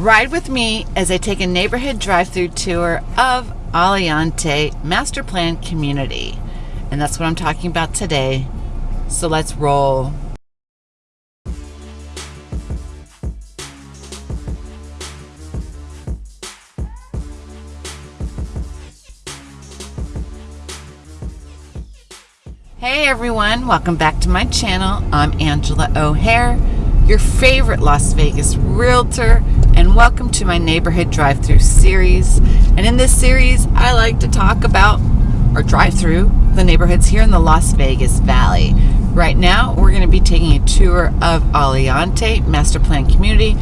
Ride with me as I take a neighborhood drive through tour of Aliante Master Plan Community. And that's what I'm talking about today. So let's roll. Hey everyone, welcome back to my channel. I'm Angela O'Hare, your favorite Las Vegas realtor, and welcome to my neighborhood drive-through series. And in this series, I like to talk about or drive through the neighborhoods here in the Las Vegas Valley. Right now, we're going to be taking a tour of Aliante Master Plan Community,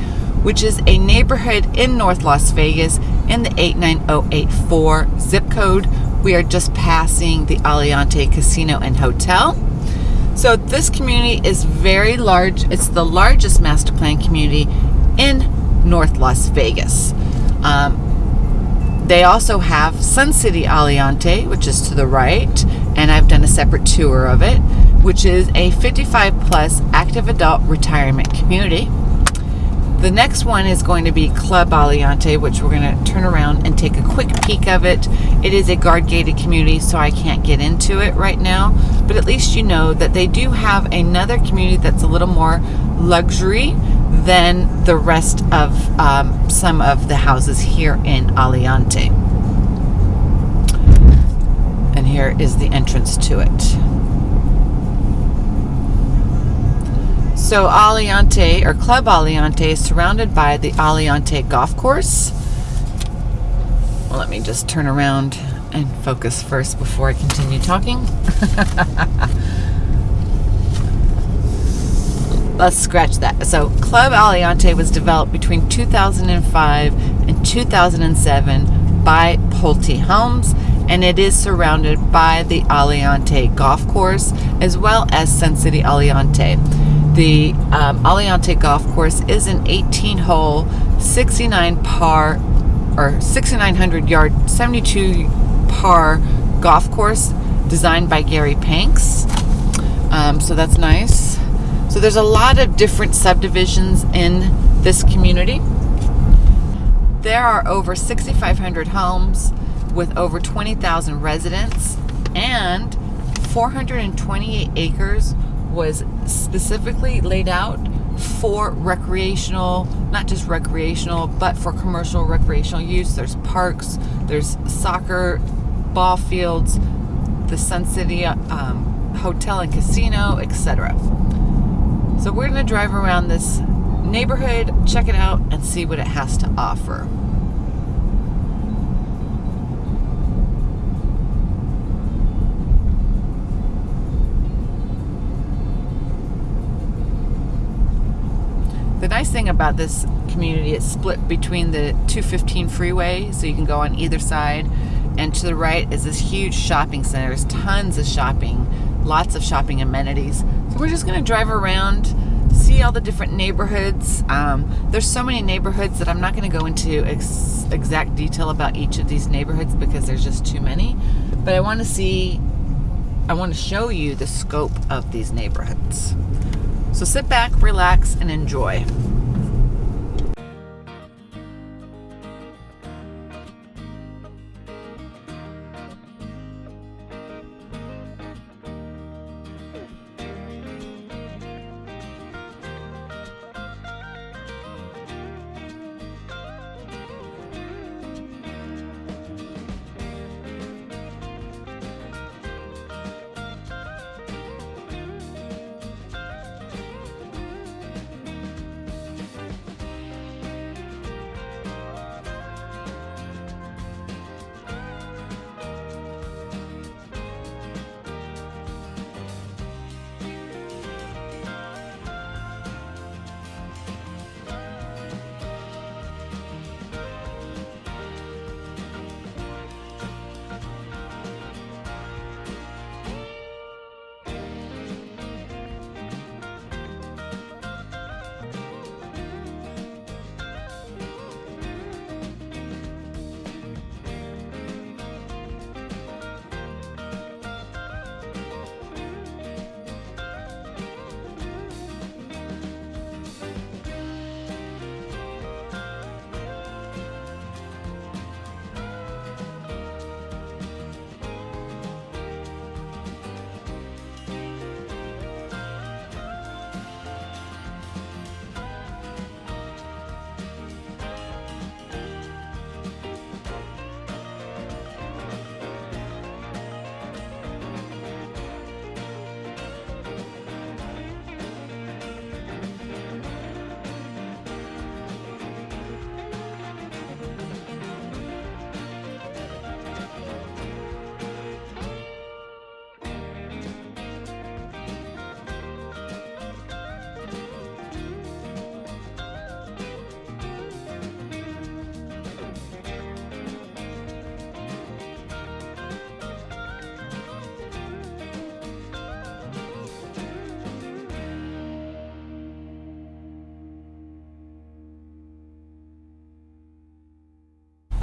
which is a neighborhood in North Las Vegas in the 89084 zip code we are just passing the Aliante Casino and Hotel. So this community is very large. It's the largest master plan community in North Las Vegas. Um, they also have Sun City Aliante, which is to the right, and I've done a separate tour of it, which is a 55 plus active adult retirement community. The next one is going to be Club Aliante, which we're going to turn around and take a quick peek of it. It is a guard-gated community, so I can't get into it right now, but at least you know that they do have another community that's a little more luxury than the rest of um, some of the houses here in Aliante. And here is the entrance to it. So Aliante, or Club Aliante, is surrounded by the Aliante Golf Course. Well, let me just turn around and focus first before I continue talking. Let's scratch that. So Club Aliante was developed between 2005 and 2007 by Pulte Homes and it is surrounded by the Aliante Golf Course as well as Sun City Aliante. The um, Aliante Golf Course is an 18 hole, 69 par, or 6,900 yard, 72 par golf course designed by Gary Panks. Um, so that's nice. So there's a lot of different subdivisions in this community. There are over 6,500 homes with over 20,000 residents and 428 acres was specifically laid out for recreational, not just recreational, but for commercial recreational use. There's parks, there's soccer, ball fields, the Sun City um, Hotel and Casino, etc. So we're going to drive around this neighborhood, check it out, and see what it has to offer. The nice thing about this community, it's split between the 215 freeway, so you can go on either side. And to the right is this huge shopping center. There's tons of shopping, lots of shopping amenities. So we're just gonna drive around, see all the different neighborhoods. Um, there's so many neighborhoods that I'm not gonna go into ex exact detail about each of these neighborhoods because there's just too many. But I wanna see, I wanna show you the scope of these neighborhoods. So sit back, relax, and enjoy.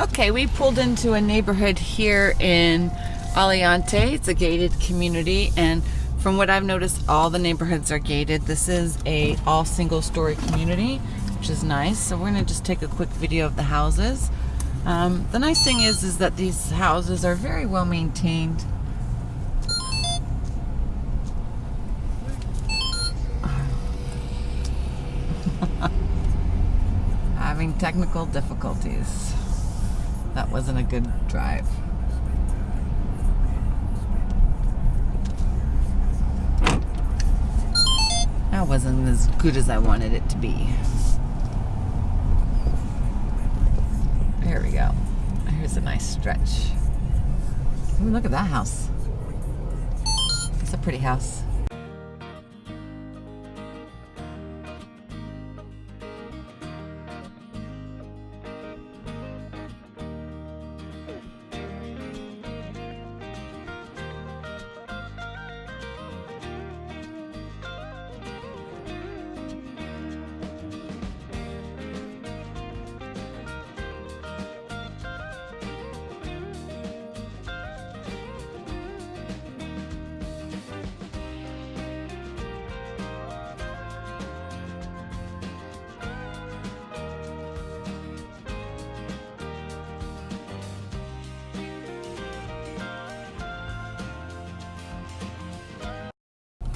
Okay, we pulled into a neighborhood here in Aliante. It's a gated community and from what I've noticed, all the neighborhoods are gated. This is a all single story community, which is nice. So we're gonna just take a quick video of the houses. Um, the nice thing is, is that these houses are very well maintained. Having technical difficulties. That wasn't a good drive. That wasn't as good as I wanted it to be. There we go. Here's a nice stretch. Ooh, look at that house. It's a pretty house.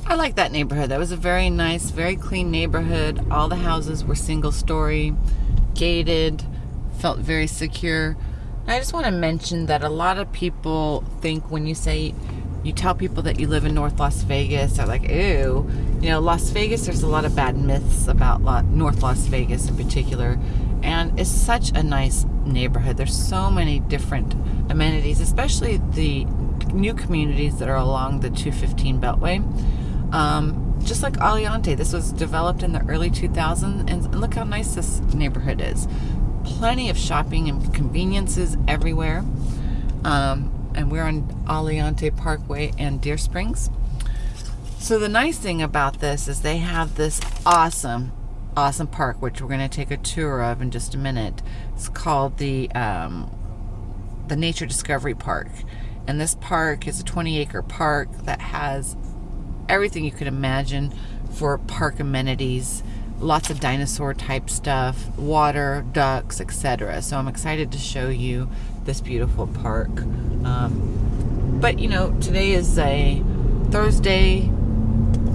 I like that neighborhood. That was a very nice, very clean neighborhood. All the houses were single story, gated, felt very secure. And I just want to mention that a lot of people think when you say, you tell people that you live in North Las Vegas, they're like, ew. You know, Las Vegas, there's a lot of bad myths about North Las Vegas in particular. And it's such a nice neighborhood. There's so many different amenities, especially the new communities that are along the 215 Beltway. Um, just like Aliante, this was developed in the early 2000s, and look how nice this neighborhood is. Plenty of shopping and conveniences everywhere. Um, and we're on Aliante Parkway and Deer Springs. So the nice thing about this is they have this awesome, awesome park, which we're going to take a tour of in just a minute. It's called the um, the Nature Discovery Park. And this park is a 20 acre park that has everything you could imagine for park amenities lots of dinosaur type stuff water ducks etc so i'm excited to show you this beautiful park. Um, but you know today is a thursday.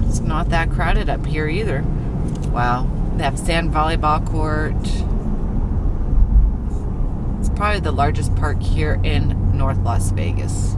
It's not that crowded up here either. Wow. They have sand volleyball court. It's probably the largest park here in north las vegas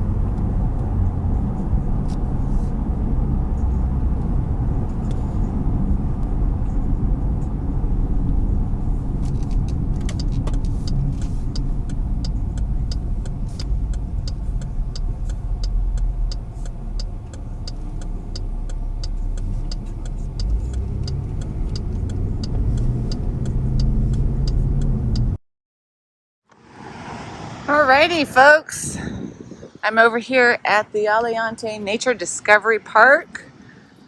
Alrighty, folks. I'm over here at the Aliante Nature Discovery Park.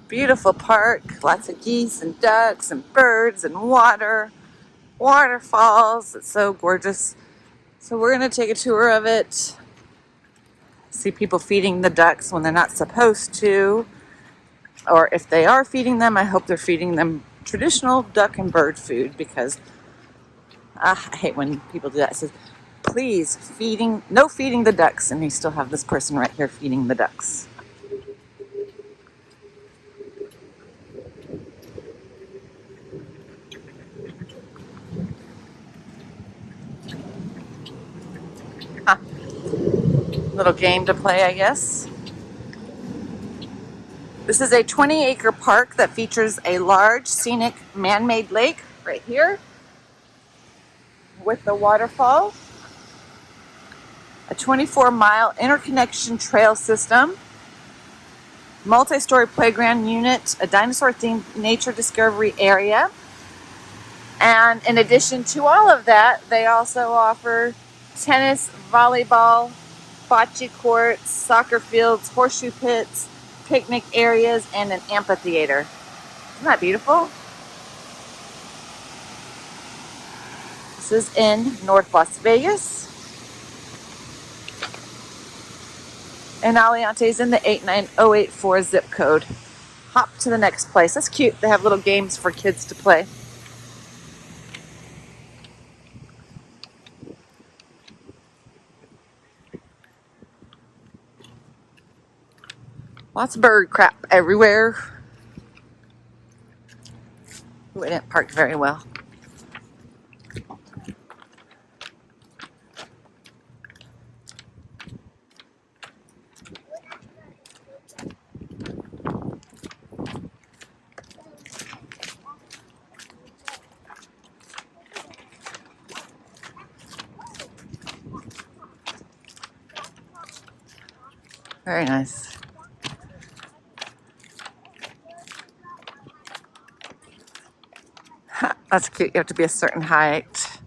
Beautiful park. Lots of geese and ducks and birds and water. Waterfalls. It's so gorgeous. So we're going to take a tour of it. See people feeding the ducks when they're not supposed to. Or if they are feeding them, I hope they're feeding them traditional duck and bird food because uh, I hate when people do that. It says, please, feeding, no feeding the ducks. And you still have this person right here feeding the ducks. Huh. Little game to play, I guess. This is a 20 acre park that features a large scenic man-made lake right here with the waterfall a 24 mile interconnection trail system, multi-story playground unit, a dinosaur themed nature discovery area. And in addition to all of that, they also offer tennis, volleyball, bocce courts, soccer fields, horseshoe pits, picnic areas, and an amphitheater. Isn't that beautiful? This is in North Las Vegas. And Aliante's in the 89084 zip code. Hop to the next place. That's cute. They have little games for kids to play. Lots of bird crap everywhere. We didn't park very well. Very nice. That's cute. You have to be a certain height.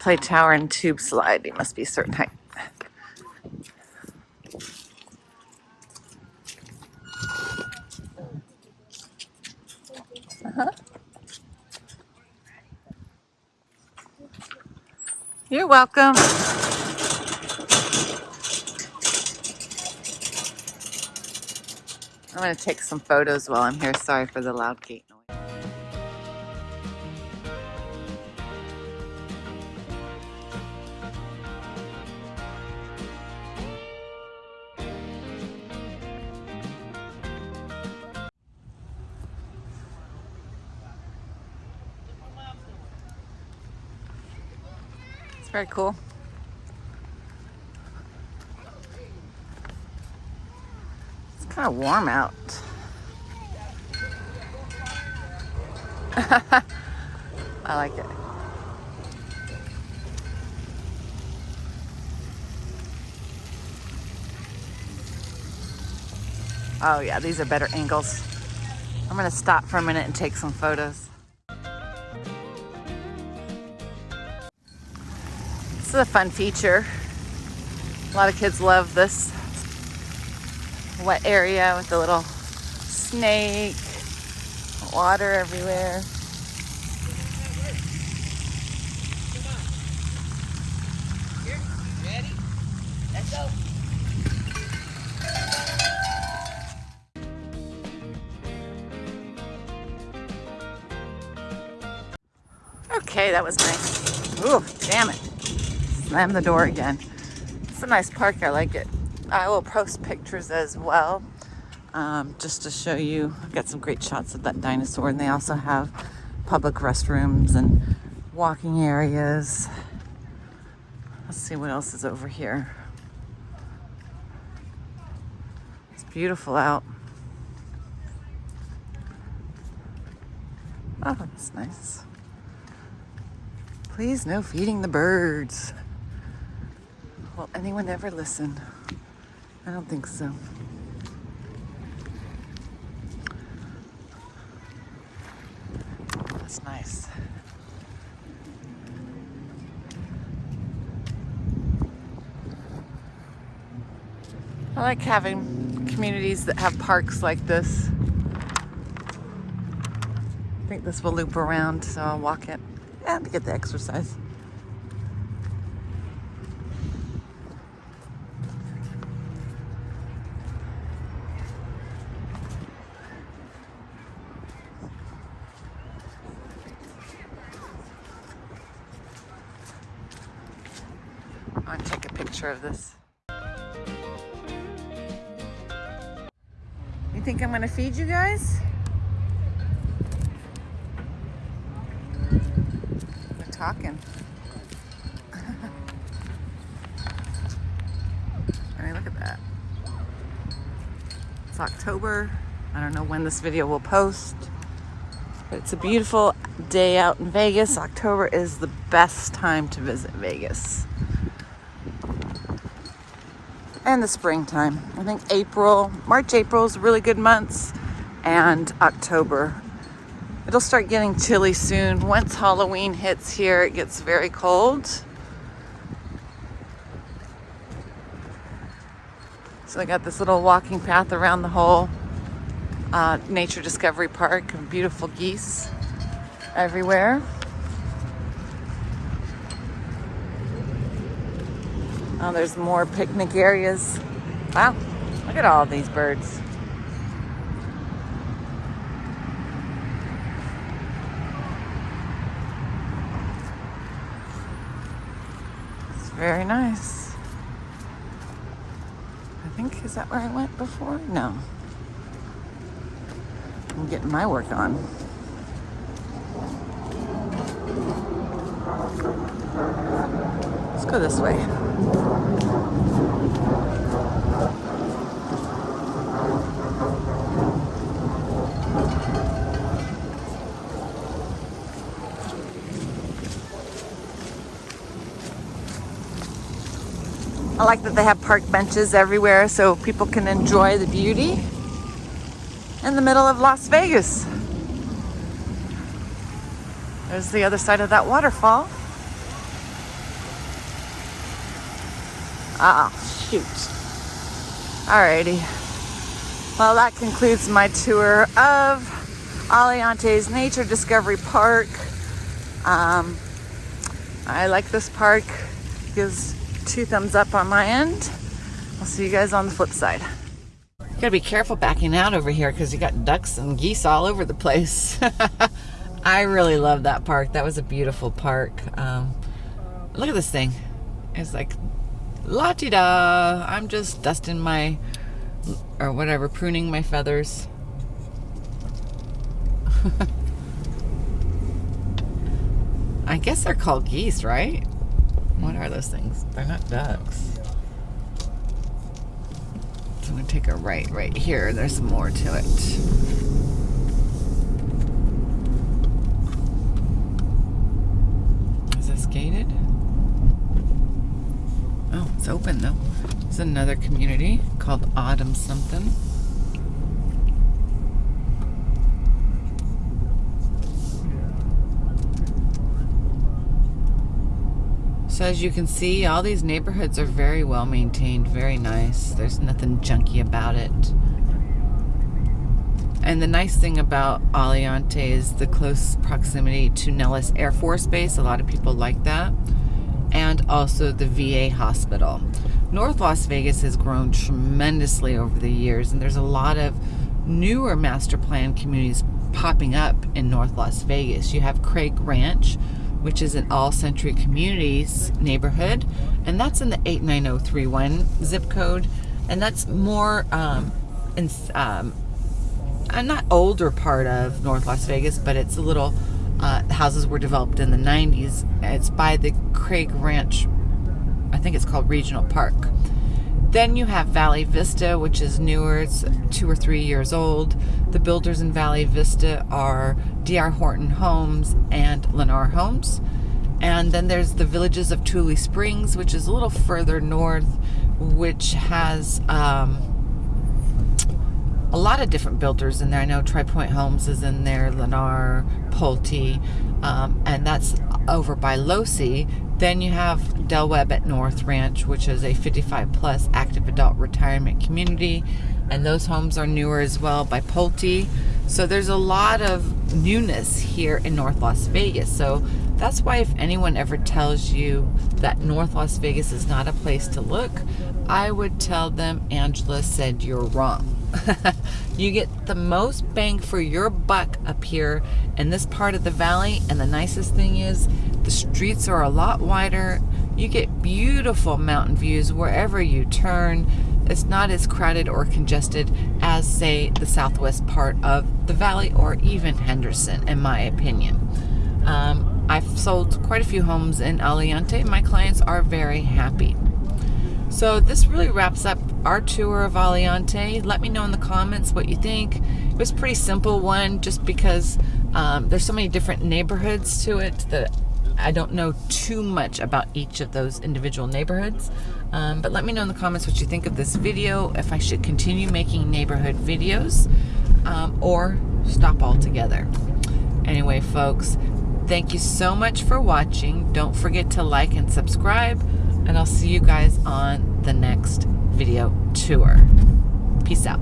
Play tower and tube slide. You must be a certain height. Uh-huh. You're welcome. I'm going to take some photos while I'm here. Sorry for the loud gate noise. It's very cool. Kind of warm out. I like it. Oh yeah, these are better angles. I'm gonna stop for a minute and take some photos. This is a fun feature. A lot of kids love this wet area with a little snake, water everywhere. Okay, that was nice. Ooh, damn it. Slam the door again. It's a nice park. I like it. I will post pictures as well um, just to show you. I've got some great shots of that dinosaur, and they also have public restrooms and walking areas. Let's see what else is over here. It's beautiful out. Oh, that's nice. Please, no feeding the birds. Will anyone ever listen? I don't think so. That's nice. I like having communities that have parks like this. I think this will loop around, so I'll walk it. To get the exercise. I'm gonna take a picture of this. You think I'm gonna feed you guys? They're talking. I mean, look at that. It's October. I don't know when this video will post. But it's a beautiful day out in Vegas. October is the best time to visit Vegas and the springtime. I think April, March, April is really good months, and October. It'll start getting chilly soon. Once Halloween hits here, it gets very cold. So I got this little walking path around the whole uh, Nature Discovery Park beautiful geese everywhere. Oh, there's more picnic areas. Wow, Look at all these birds. It's very nice. I think, is that where I went before? No. I'm getting my work on. Let's go this way. I like that they have park benches everywhere so people can enjoy the beauty in the middle of Las Vegas. There's the other side of that waterfall. Ah, shoot. Alrighty. Well, that concludes my tour of Aliantes Nature Discovery Park. Um, I like this park. Gives two thumbs up on my end. I'll see you guys on the flip side. You gotta be careful backing out over here because you got ducks and geese all over the place. I really love that park. That was a beautiful park. Um, look at this thing. It's like la ti da. I'm just dusting my, or whatever, pruning my feathers. I guess they're called geese, right? What are those things? They're not ducks. So I'm gonna take a right right here. There's more to it. Is this gated? Oh, it's open though. It's another community called Autumn something. So as you can see, all these neighborhoods are very well maintained, very nice. There's nothing junky about it. And the nice thing about Aliante is the close proximity to Nellis Air Force Base. A lot of people like that. And also the VA hospital. North Las Vegas has grown tremendously over the years, and there's a lot of newer master plan communities popping up in North Las Vegas. You have Craig Ranch, which is an all century communities neighborhood and that's in the 89031 zip code and that's more um, in, um, a not older part of north las vegas but it's a little uh, houses were developed in the 90s it's by the craig ranch i think it's called regional park then you have Valley Vista, which is newer. It's two or three years old. The builders in Valley Vista are D.R. Horton Homes and Lennar Homes. And then there's the villages of Tule Springs, which is a little further north, which has um, a lot of different builders in there. I know Tri Pointe Homes is in there, Lennar, Pulte, um, and that's over by Losee. Then you have Del Webb at North Ranch, which is a 55 plus active adult retirement community. And those homes are newer as well by Pulte. So there's a lot of newness here in North Las Vegas. So that's why if anyone ever tells you that North Las Vegas is not a place to look, I would tell them Angela said you're wrong. you get the most bang for your buck up here in this part of the valley and the nicest thing is the streets are a lot wider. You get beautiful mountain views wherever you turn. It's not as crowded or congested as say the southwest part of the valley or even Henderson in my opinion. Um, I've sold quite a few homes in Aliante. My clients are very happy so this really wraps up our tour of Aliante. Let me know in the comments what you think. It was a pretty simple one just because um, there's so many different neighborhoods to it that I don't know too much about each of those individual neighborhoods. Um, but let me know in the comments what you think of this video, if I should continue making neighborhood videos um, or stop altogether. Anyway, folks, thank you so much for watching. Don't forget to like and subscribe and I'll see you guys on the next video tour. Peace out.